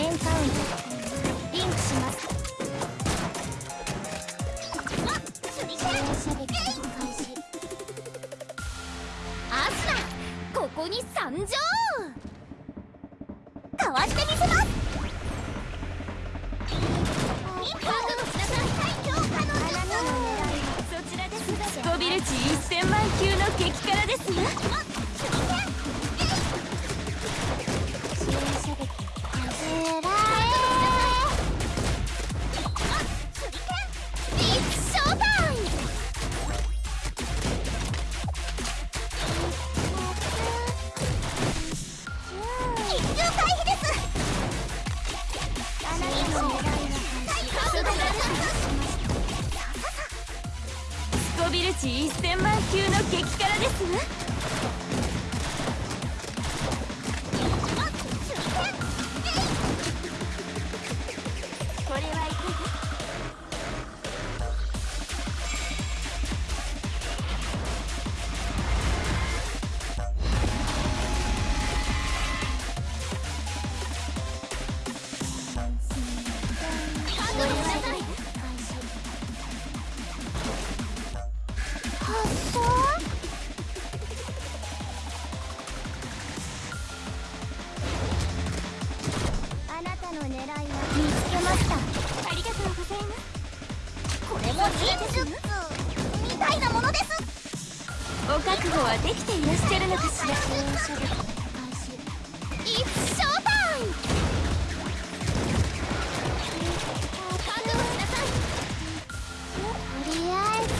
エンカウントリンクしますアスラここに参上かわしてみせますそちらですスコビル値1000万級の激辛ですわビル値1000万級の激辛ですわ。たの狙いは見つけました。ありがとうございます。これも忍術。みたいなものです。お覚悟はできていらっしゃるのかしら。イッツショータイム覚悟しなさい。とりあえず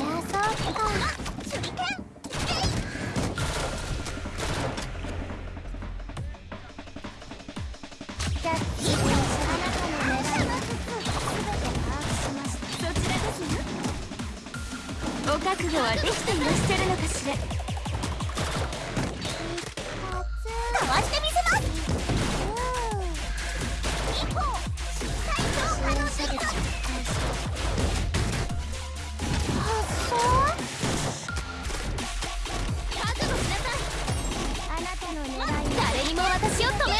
燃やそうか手裏剣。キャッチあ覚悟はできていらっしゃるのかしら。かわしてみせます。一歩最強可能性が発想？覚悟しなさい。あなたの狙いは。誰にも私を止め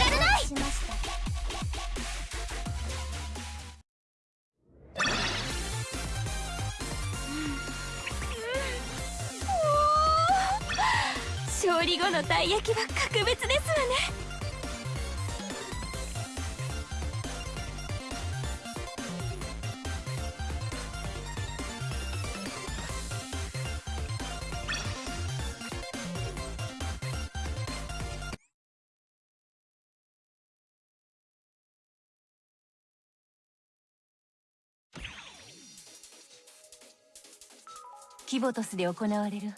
勝利後のたい焼きは格別ですわね。キボトスで行われる